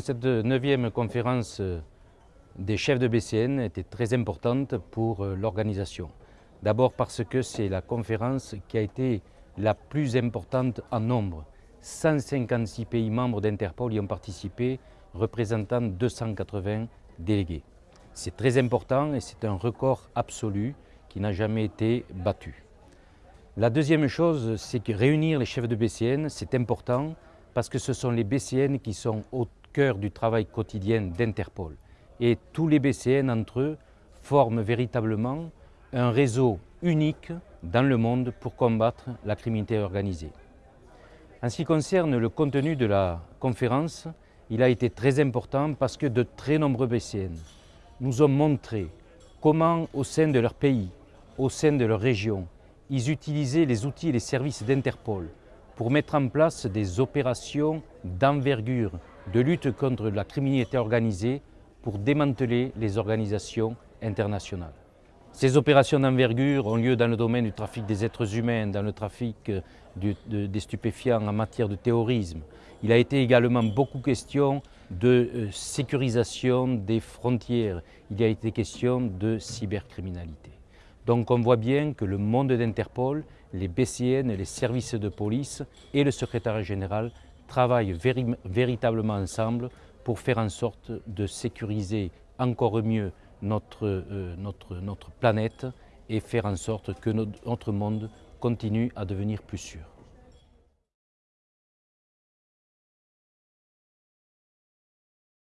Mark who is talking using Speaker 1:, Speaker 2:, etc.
Speaker 1: Cette neuvième conférence des chefs de BCN était très importante pour euh, l'organisation. D'abord parce que c'est la conférence qui a été la plus importante en nombre. 156 pays membres d'Interpol y ont participé, représentant 280 délégués. C'est très important et c'est un record absolu qui n'a jamais été battu. La deuxième chose, c'est que réunir les chefs de BCN, c'est important parce que ce sont les BCN qui sont au cœur du travail quotidien d'Interpol. Et tous les BCN entre eux forment véritablement un réseau unique dans le monde pour combattre la criminalité organisée. En ce qui concerne le contenu de la conférence, il a été très important parce que de très nombreux BCN nous ont montré comment au sein de leur pays, au sein de leur région, ils utilisaient les outils et les services d'Interpol pour mettre en place des opérations d'envergure de lutte contre la criminalité organisée pour démanteler les organisations internationales. Ces opérations d'envergure ont lieu dans le domaine du trafic des êtres humains, dans le trafic euh, des stupéfiants en matière de terrorisme. Il a été également beaucoup question de euh, sécurisation des frontières. Il a été question de cybercriminalité. Donc on voit bien que le monde d'Interpol, les BCN, les services de police et le secrétaire général travaillent véritablement ensemble pour faire en sorte de sécuriser encore mieux notre, euh, notre, planète et faire en sorte que notre monde continue à devenir plus sûr.